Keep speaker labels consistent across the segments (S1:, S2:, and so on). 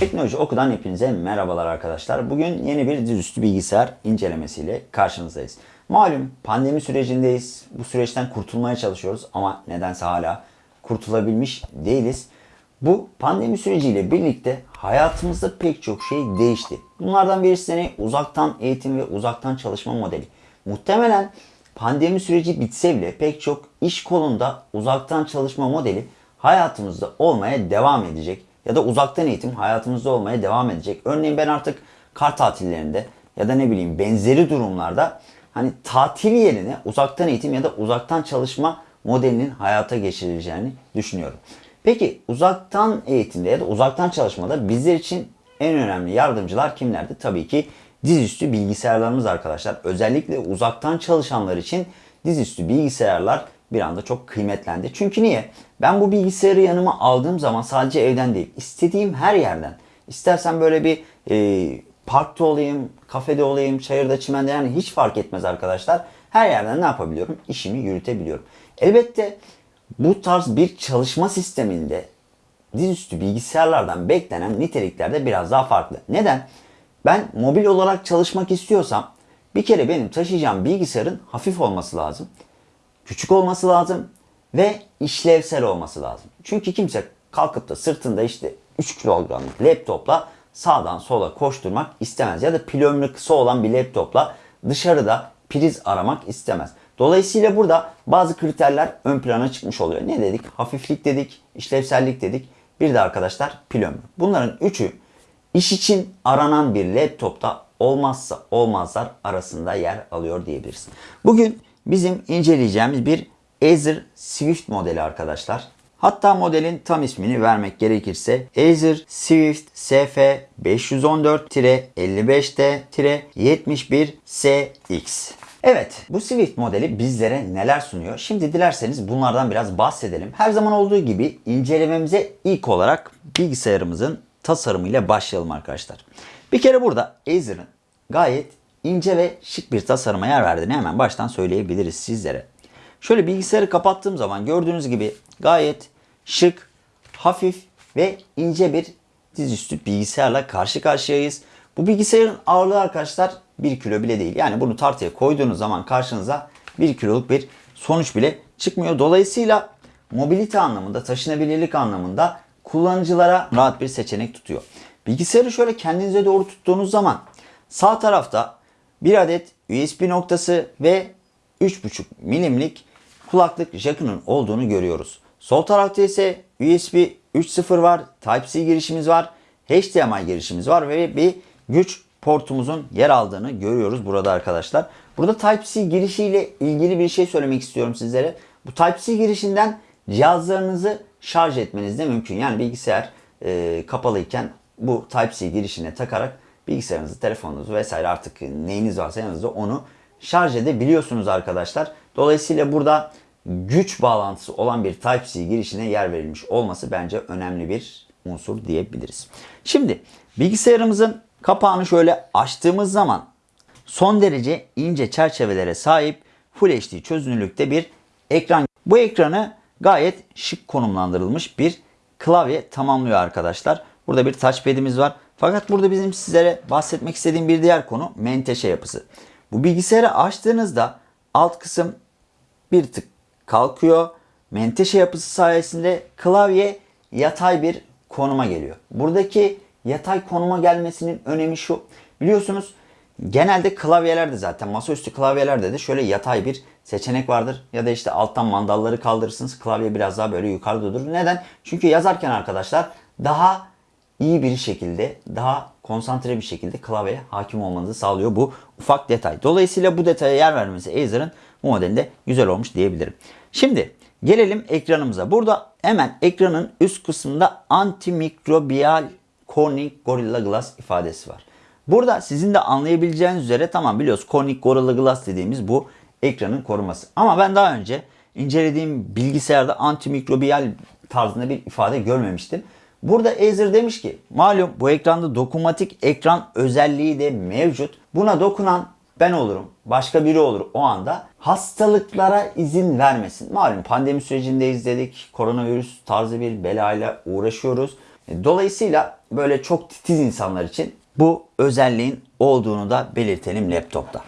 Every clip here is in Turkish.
S1: Teknoloji Oku'dan hepinize merhabalar arkadaşlar. Bugün yeni bir dizüstü bilgisayar incelemesiyle karşınızdayız. Malum pandemi sürecindeyiz. Bu süreçten kurtulmaya çalışıyoruz ama nedense hala kurtulabilmiş değiliz. Bu pandemi süreciyle birlikte hayatımızda pek çok şey değişti. Bunlardan birisi ne? Uzaktan eğitim ve uzaktan çalışma modeli. Muhtemelen pandemi süreci bitse bile pek çok iş kolunda uzaktan çalışma modeli hayatımızda olmaya devam edecek. Ya da uzaktan eğitim hayatımızda olmaya devam edecek. Örneğin ben artık kar tatillerinde ya da ne bileyim benzeri durumlarda hani tatil yerine uzaktan eğitim ya da uzaktan çalışma modelinin hayata geçirileceğini düşünüyorum. Peki uzaktan eğitimde ya da uzaktan çalışmada bizler için en önemli yardımcılar kimlerdi? Tabii ki dizüstü bilgisayarlarımız arkadaşlar. Özellikle uzaktan çalışanlar için dizüstü bilgisayarlar bir anda çok kıymetlendi. Çünkü niye? Ben bu bilgisayarı yanıma aldığım zaman sadece evden değil, istediğim her yerden. İstersen böyle bir e, parkta olayım, kafede olayım, çayırda, çimende yani hiç fark etmez arkadaşlar. Her yerden ne yapabiliyorum? İşimi yürütebiliyorum. Elbette bu tarz bir çalışma sisteminde dizüstü bilgisayarlardan beklenen nitelikler de biraz daha farklı. Neden? Ben mobil olarak çalışmak istiyorsam bir kere benim taşıyacağım bilgisayarın hafif olması lazım. Küçük olması lazım ve işlevsel olması lazım. Çünkü kimse kalkıp da sırtında işte 3 kilogramlık laptopla sağdan sola koşturmak istemez. Ya da pil ömrü kısa olan bir laptopla dışarıda priz aramak istemez. Dolayısıyla burada bazı kriterler ön plana çıkmış oluyor. Ne dedik? Hafiflik dedik, işlevsellik dedik. Bir de arkadaşlar pil ömrü. Bunların üçü iş için aranan bir laptopta olmazsa olmazlar arasında yer alıyor diyebiliriz. Bugün bizim inceleyeceğimiz bir Acer Swift modeli arkadaşlar. Hatta modelin tam ismini vermek gerekirse Acer Swift SF 514-55T-71CX. Evet bu Swift modeli bizlere neler sunuyor? Şimdi dilerseniz bunlardan biraz bahsedelim. Her zaman olduğu gibi incelememize ilk olarak bilgisayarımızın tasarımıyla başlayalım arkadaşlar. Bir kere burada Acer'ın gayet ince ve şık bir tasarıma yer verdiğini hemen baştan söyleyebiliriz sizlere. Şöyle bilgisayarı kapattığım zaman gördüğünüz gibi gayet şık, hafif ve ince bir dizüstü bilgisayarla karşı karşıyayız. Bu bilgisayarın ağırlığı arkadaşlar 1 kilo bile değil. Yani bunu tartıya koyduğunuz zaman karşınıza 1 kiloluk bir sonuç bile çıkmıyor. Dolayısıyla mobilite anlamında, taşınabilirlik anlamında kullanıcılara rahat bir seçenek tutuyor. Bilgisayarı şöyle kendinize doğru tuttuğunuz zaman sağ tarafta bir adet USB noktası ve 3.5 milimlik kulaklık jackının olduğunu görüyoruz. Sol tarafta ise USB 3.0 var, Type-C girişimiz var, HDMI girişimiz var ve bir güç portumuzun yer aldığını görüyoruz burada arkadaşlar. Burada Type-C girişiyle ilgili bir şey söylemek istiyorum sizlere. Bu Type-C girişinden cihazlarınızı şarj etmeniz de mümkün. Yani bilgisayar e, kapalıyken bu Type-C girişine takarak bilgisayarınızı, telefonunuzu vesaire artık neyiniz varsa yanınızda onu şarj edebiliyorsunuz arkadaşlar. Dolayısıyla burada güç bağlantısı olan bir Type-C girişine yer verilmiş olması bence önemli bir unsur diyebiliriz. Şimdi bilgisayarımızın kapağını şöyle açtığımız zaman son derece ince çerçevelere sahip Full HD çözünürlükte bir ekran. Bu ekranı gayet şık konumlandırılmış bir klavye tamamlıyor arkadaşlar. Burada bir touchpad'imiz var. Fakat burada bizim sizlere bahsetmek istediğim bir diğer konu menteşe yapısı. Bu bilgisayarı açtığınızda alt kısım bir tık kalkıyor. Menteşe yapısı sayesinde klavye yatay bir konuma geliyor. Buradaki yatay konuma gelmesinin önemi şu. Biliyorsunuz genelde klavyelerde zaten masaüstü klavyelerde de şöyle yatay bir seçenek vardır. Ya da işte alttan mandalları kaldırırsınız. Klavye biraz daha böyle yukarıda durur. Neden? Çünkü yazarken arkadaşlar daha iyi bir şekilde, daha konsantre bir şekilde klavyeye hakim olmanızı sağlıyor bu ufak detay. Dolayısıyla bu detaya yer vermesi Acer'ın bu modelinde güzel olmuş diyebilirim. Şimdi gelelim ekranımıza. Burada hemen ekranın üst kısmında antimikrobiyal Corning Gorilla Glass ifadesi var. Burada sizin de anlayabileceğiniz üzere tamam biliyoruz Corning Gorilla Glass dediğimiz bu ekranın koruması. Ama ben daha önce incelediğim bilgisayarda antimikrobiyal tarzında bir ifade görmemiştim. Burada Acer demiş ki malum bu ekranda dokunmatik ekran özelliği de mevcut. Buna dokunan ben olurum, başka biri olur o anda. Hastalıklara izin vermesin. Malum pandemi sürecinde izledik. Koronavirüs tarzı bir belayla uğraşıyoruz. E, Dolayısıyla böyle çok titiz insanlar için bu özelliğin olduğunu da belirtelim laptopta.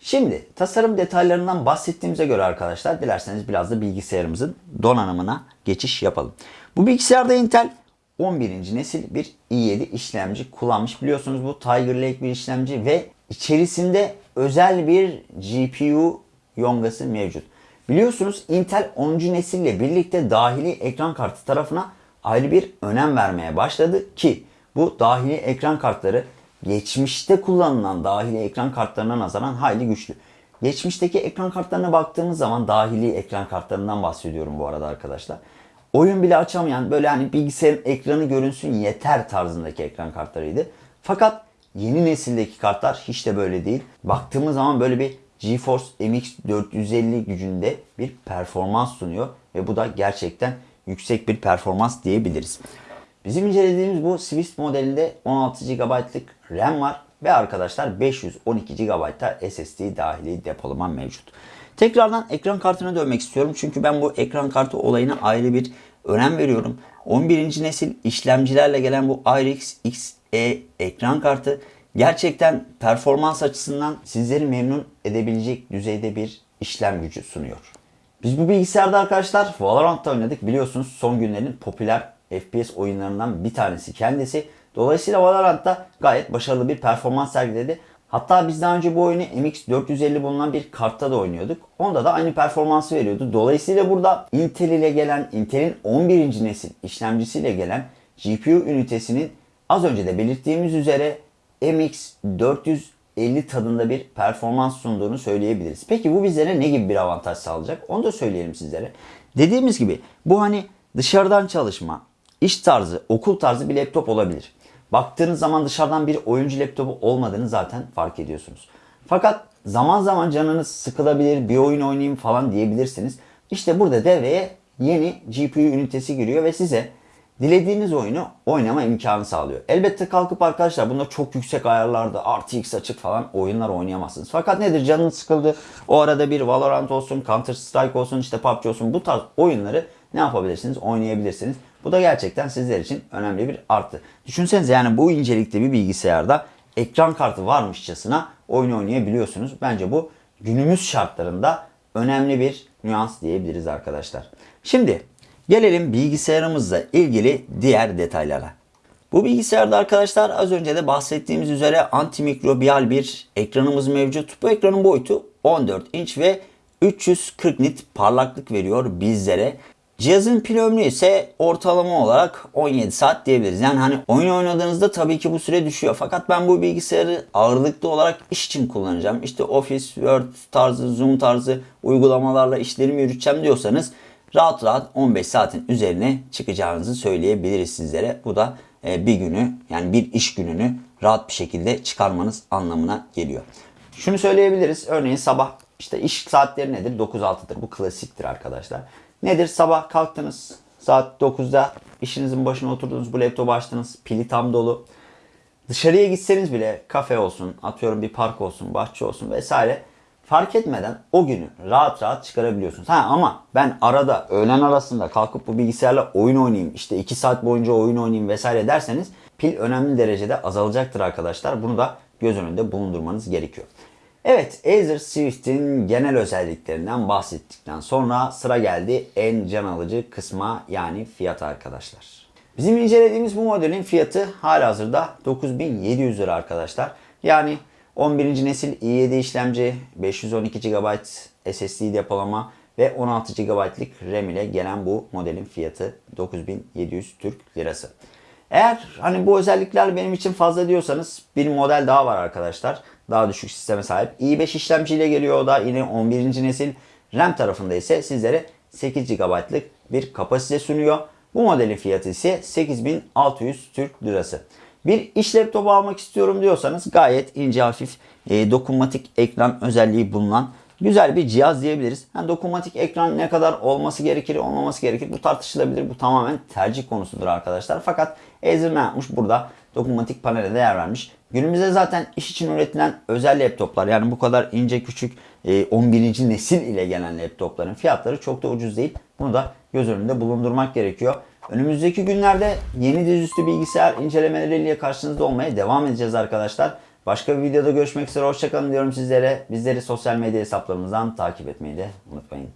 S1: Şimdi tasarım detaylarından bahsettiğimize göre arkadaşlar dilerseniz biraz da bilgisayarımızın donanımına geçiş yapalım. Bu bilgisayarda Intel 11. nesil bir i7 işlemci kullanmış. Biliyorsunuz bu Tiger Lake bir işlemci ve içerisinde özel bir GPU yongası mevcut. Biliyorsunuz Intel 10. nesille birlikte dahili ekran kartı tarafına ayrı bir önem vermeye başladı ki bu dahili ekran kartları geçmişte kullanılan dahili ekran kartlarına nazaran hayli güçlü. Geçmişteki ekran kartlarına baktığımız zaman dahili ekran kartlarından bahsediyorum bu arada arkadaşlar. Oyun bile açamayan böyle hani bilgisayarın ekranı görünsün yeter tarzındaki ekran kartlarıydı. Fakat yeni nesildeki kartlar hiç de böyle değil. Baktığımız zaman böyle bir GeForce MX 450 gücünde bir performans sunuyor ve bu da gerçekten yüksek bir performans diyebiliriz. Bizim incelediğimiz bu Swift modelinde 16 GB'lık RAM var ve arkadaşlar 512 GB'da SSD dahili depolama mevcut. Tekrardan ekran kartına dönmek istiyorum çünkü ben bu ekran kartı olayına ayrı bir önem veriyorum. 11. nesil işlemcilerle gelen bu RX XE ekran kartı gerçekten performans açısından sizleri memnun edebilecek düzeyde bir işlem gücü sunuyor. Biz bu bilgisayarda arkadaşlar Valorant'ta oynadık. Biliyorsunuz son günlerin popüler FPS oyunlarından bir tanesi kendisi. Dolayısıyla Valorant'ta gayet başarılı bir performans sergiledi. Hatta biz daha önce bu oyunu MX450 bulunan bir kartta da oynuyorduk. Onda da aynı performansı veriyordu. Dolayısıyla burada Intel ile gelen, Intel'in 11. nesil işlemcisiyle gelen GPU ünitesinin az önce de belirttiğimiz üzere MX450 tadında bir performans sunduğunu söyleyebiliriz. Peki bu bizlere ne gibi bir avantaj sağlayacak? Onu da söyleyelim sizlere. Dediğimiz gibi bu hani dışarıdan çalışma, iş tarzı, okul tarzı bir laptop olabilir. Baktığınız zaman dışarıdan bir oyuncu laptopu olmadığını zaten fark ediyorsunuz. Fakat zaman zaman canınız sıkılabilir, bir oyun oynayayım falan diyebilirsiniz. İşte burada devreye yeni GPU ünitesi giriyor ve size dilediğiniz oyunu oynama imkanı sağlıyor. Elbette kalkıp arkadaşlar bunda çok yüksek ayarlarda RTX açık falan oyunlar oynayamazsınız. Fakat nedir canınız sıkıldı o arada bir Valorant olsun, Counter Strike olsun, işte PUBG olsun bu tarz oyunları ne yapabilirsiniz? Oynayabilirsiniz. Bu da gerçekten sizler için önemli bir artı. Düşünsenize yani bu incelikte bir bilgisayarda ekran kartı varmışçasına oyun oynayabiliyorsunuz. Bence bu günümüz şartlarında önemli bir nüans diyebiliriz arkadaşlar. Şimdi gelelim bilgisayarımızla ilgili diğer detaylara. Bu bilgisayarda arkadaşlar az önce de bahsettiğimiz üzere antimikrobiyal bir ekranımız mevcut. Bu ekranın boyutu 14 inç ve 340 nit parlaklık veriyor bizlere. Cihazın pil ömrü ise ortalama olarak 17 saat diyebiliriz. Yani hani oyun oynadığınızda tabii ki bu süre düşüyor. Fakat ben bu bilgisayarı ağırlıklı olarak iş için kullanacağım. İşte Office, Word tarzı, Zoom tarzı uygulamalarla işlerimi yürüteceğim diyorsanız rahat rahat 15 saatin üzerine çıkacağınızı söyleyebiliriz sizlere. Bu da e, bir günü yani bir iş gününü rahat bir şekilde çıkarmanız anlamına geliyor. Şunu söyleyebiliriz. Örneğin sabah işte iş saatleri nedir? 9-6'dır. Bu klasiktir arkadaşlar. Nedir? Sabah kalktınız saat 9'da işinizin başına oturdunuz bu laptopu açtınız pili tam dolu. Dışarıya gitseniz bile kafe olsun atıyorum bir park olsun bahçe olsun vesaire fark etmeden o günü rahat rahat çıkarabiliyorsunuz. Ha ama ben arada öğlen arasında kalkıp bu bilgisayarla oyun oynayayım işte 2 saat boyunca oyun oynayayım vesaire derseniz pil önemli derecede azalacaktır arkadaşlar. Bunu da göz önünde bulundurmanız gerekiyor. Evet Acer Swift'in genel özelliklerinden bahsettikten sonra sıra geldi en can alıcı kısma yani fiyat arkadaşlar. Bizim incelediğimiz bu modelin fiyatı halihazırda 9700 lira arkadaşlar. Yani 11. nesil i7 işlemci, 512 GB SSD depolama ve 16 GB'lık RAM ile gelen bu modelin fiyatı 9700 Türk Lirası. Eğer hani bu özellikler benim için fazla diyorsanız bir model daha var arkadaşlar. Daha düşük sisteme sahip. i5 işlemciyle geliyor o da yine 11. nesil. RAM tarafında ise sizlere 8 GB'lık bir kapasite sunuyor. Bu modelin fiyatı ise 8600 Türk Lirası. Bir iş laptopu almak istiyorum diyorsanız gayet ince hafif e, dokunmatik ekran özelliği bulunan güzel bir cihaz diyebiliriz. Yani dokunmatik ekran ne kadar olması gerekir, olmaması gerekir bu tartışılabilir. Bu tamamen tercih konusudur arkadaşlar. Fakat Acer yapmış? Burada dokunmatik panele değer vermiş. Günümüzde zaten iş için üretilen özel laptoplar yani bu kadar ince küçük e, 11. nesil ile gelen laptopların fiyatları çok da ucuz değil. Bunu da göz önünde bulundurmak gerekiyor. Önümüzdeki günlerde yeni dizüstü bilgisayar incelemeleriyle karşınızda olmaya devam edeceğiz arkadaşlar. Başka bir videoda görüşmek üzere. Hoşçakalın diyorum sizlere. Bizleri sosyal medya hesaplarımızdan takip etmeyi de unutmayın.